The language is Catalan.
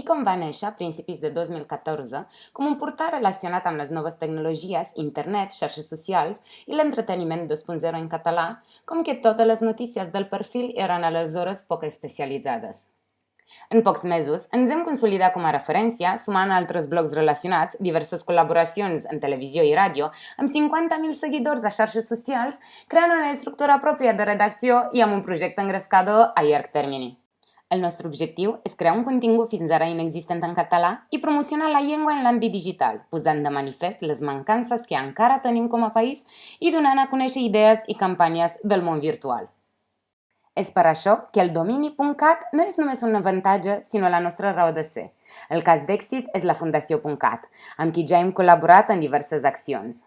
ICOM va néixer a principis de 2014 com un portal relacionat amb les noves tecnologies, internet, xarxes socials i l'entreteniment 2.0 en català, com que totes les notícies del perfil eren aleshores poc especialitzades. En pocs mesos ens hem consolidat com a referència, sumant altres blogs relacionats, diverses col·laboracions en televisió i ràdio, amb 50.000 seguidors a xarxes socials, creant una estructura pròpia de redacció i amb un projecte engrescador a llarg termini. El nostre objectiu és crear un contingut fins ara inexistent en català i promocionar la llengua en l'àmbit digital, posant de manifest les mancances que encara tenim com a país i donant a conèixer idees i campanyes del món virtual. És per això que el domini.cat no és només un avantatge, sinó la nostra raó de ser. El cas d'èxit és la Fundació.cat, amb qui ja hem col·laborat en diverses accions.